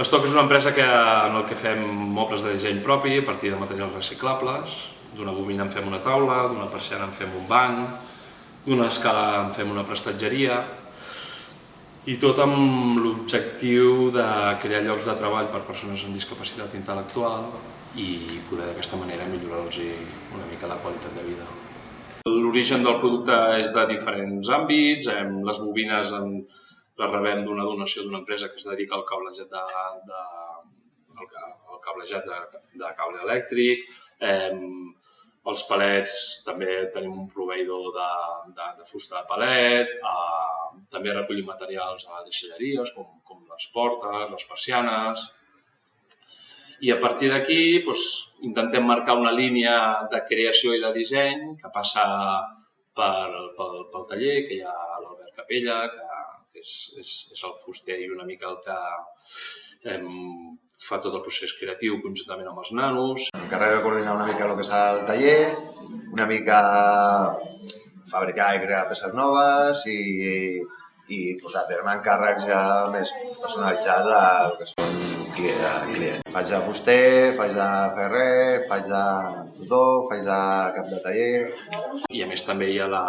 L'Estoc és una empresa que, en el que fem mobles de disseny propi a partir de materials reciclables. D'una bobina en fem una taula, d'una persiana en fem un banc, d'una escala en fem una prestatgeria, i tot amb l'objectiu de crear llocs de treball per persones amb discapacitat intel·lectual i poder d'aquesta manera millorar-los una mica la qualitat de vida. L'origen del producte és de diferents àmbits, les bobines en, les rebem d'una donació d'una empresa que es dedica al cablejat de, de, al cablejat de, de cable elèctric, eh, els palets també tenim un proveïdor de, de, de fusta de palet, eh, també recollim materials a deixalleries com, com les portes, les persianes, i a partir d'aquí doncs, intentem marcar una línia de creació i de disseny que passa per, pel, pel taller, que hi ha l'Albert Capella, que és, és, és el fuster i una mica el que eh, fa tot el procés creatiu conjuntament amb els nanos. M'encarrego de coordinar una mica el que és el taller, una mica fabricar i crear peces noves i, i portar a terme encàrrecs ja més personalitzats del que són clients. Faig de fuster, faig de ferrer, faig de tutor, faig de cap de taller. I a més també hi ha la,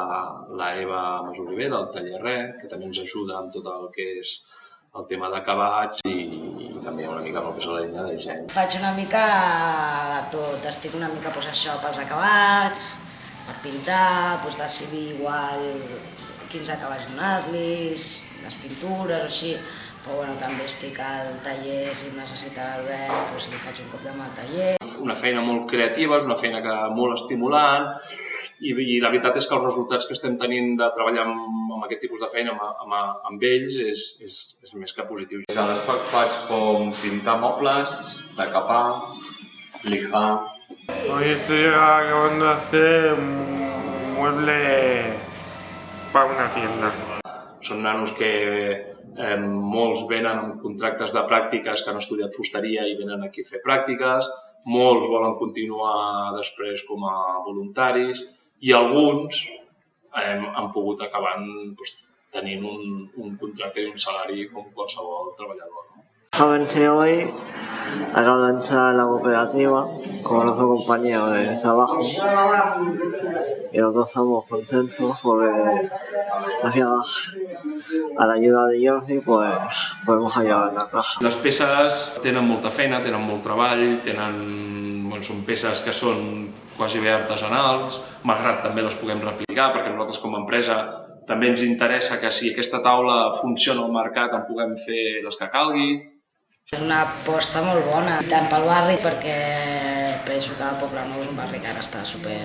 la Eva Masoliver del taller Re, que també ens ajuda amb tot el que és el tema d'acabats i, i també una mica el que és la línia de disseny. Faig una mica de tot, estic una mica pues, això pels acabats, per pintar, pues, decidir igual quins acabats donar-los, les pintures o així, però bueno, també estic al taller, si necessita l'Albert, doncs li faig un cop de mà al taller. Una feina molt creativa, és una feina que molt estimulant, i, i la veritat és que els resultats que estem tenint de treballar amb, amb aquest tipus de feina amb, amb, amb ells és, és, és més que positiu. A l'ESPAC faig com pintar mobles, decapar, lijar... Hoy estoy acabando de hacer un mueble per una tienda. Són nanos que eh, molts venen amb contractes de pràctiques que han estudiat fusteria i venen aquí a fer pràctiques, molts volen continuar després com a voluntaris i alguns eh, han pogut acabar doncs, tenint un, un contracte i un salari com qualsevol treballador. No? Jovense hoy acabo de entrar a la cooperativa con otro compañero de trabajo y los dos estamos contentos porque gracias a la ayuda de Jordi pues podemos ayudar a casa. Les peces tenen molta feina, tenen molt treball, tenen, bueno, són peces que són quasi bé artesanals, malgrat també les puguem replicar perquè nosaltres com a empresa també ens interessa que si aquesta taula funciona al mercat en puguem fer les que calgui, és una aposta molt bona, tant pel barri perquè penso que Poble Nou és un barri que ara està super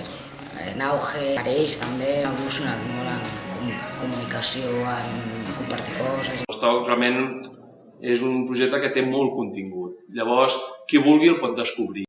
en auge. Per ells també ha evolucionat molt en comunicació, en compartir coses. L'Stoc realment és un projecte que té molt contingut. Llavors, qui vulgui el pot descobrir.